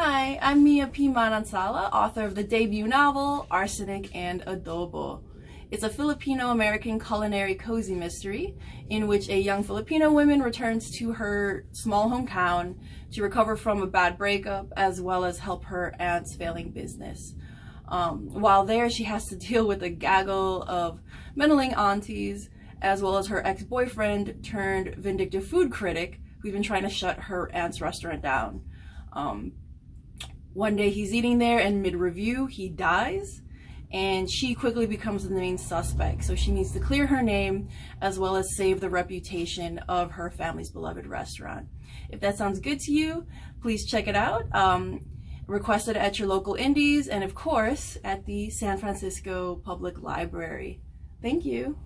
Hi, I'm Mia P. Manansala, author of the debut novel Arsenic and Adobo. It's a Filipino-American culinary cozy mystery in which a young Filipino woman returns to her small hometown to recover from a bad breakup as well as help her aunt's failing business. Um, while there, she has to deal with a gaggle of meddling aunties as well as her ex-boyfriend turned vindictive food critic who's been trying to shut her aunt's restaurant down. Um, one day he's eating there and mid-review he dies and she quickly becomes the main suspect. So she needs to clear her name as well as save the reputation of her family's beloved restaurant. If that sounds good to you, please check it out. Um, request it at your local indies and of course at the San Francisco Public Library. Thank you.